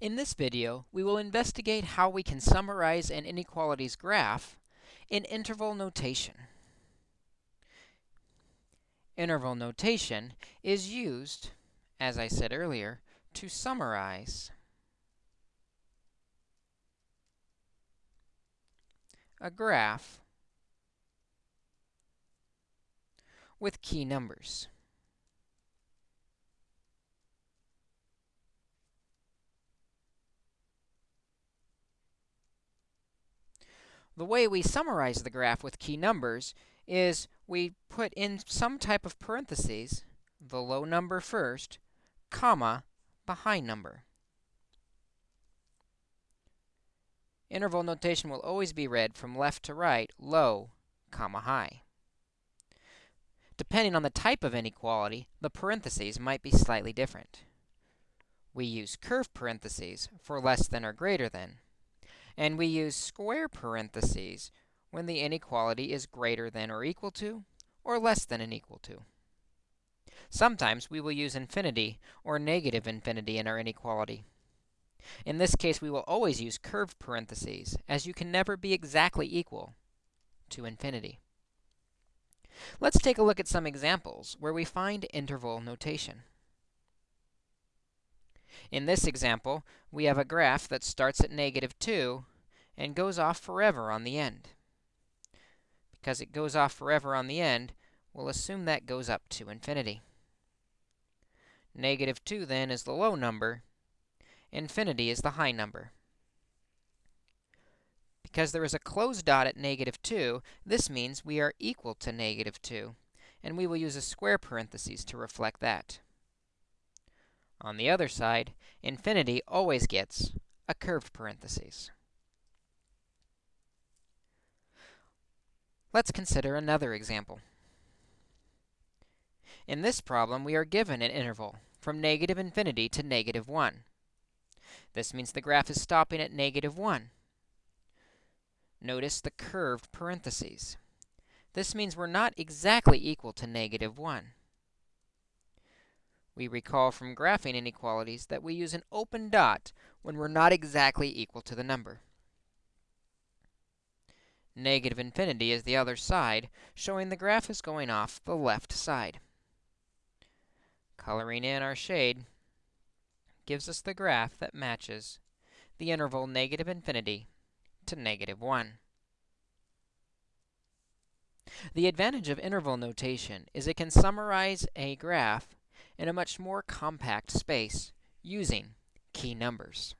In this video, we will investigate how we can summarize an inequalities graph in interval notation. Interval notation is used, as I said earlier, to summarize a graph with key numbers. The way we summarize the graph with key numbers is we put in some type of parentheses, the low number first, comma, the high number. Interval notation will always be read from left to right, low, comma, high. Depending on the type of inequality, the parentheses might be slightly different. We use curved parentheses for less than or greater than and we use square parentheses when the inequality is greater than or equal to, or less than and equal to. Sometimes we will use infinity or negative infinity in our inequality. In this case, we will always use curved parentheses, as you can never be exactly equal to infinity. Let's take a look at some examples where we find interval notation. In this example, we have a graph that starts at negative 2 and goes off forever on the end. Because it goes off forever on the end, we'll assume that goes up to infinity. Negative 2, then, is the low number. Infinity is the high number. Because there is a closed dot at negative 2, this means we are equal to negative 2, and we will use a square parentheses to reflect that. On the other side, infinity always gets a curved parentheses. Let's consider another example. In this problem, we are given an interval from negative infinity to negative 1. This means the graph is stopping at negative 1. Notice the curved parentheses. This means we're not exactly equal to negative 1. We recall from graphing inequalities that we use an open dot when we're not exactly equal to the number. Negative infinity is the other side, showing the graph is going off the left side. Coloring in our shade gives us the graph that matches the interval negative infinity to negative 1. The advantage of interval notation is it can summarize a graph in a much more compact space using key numbers.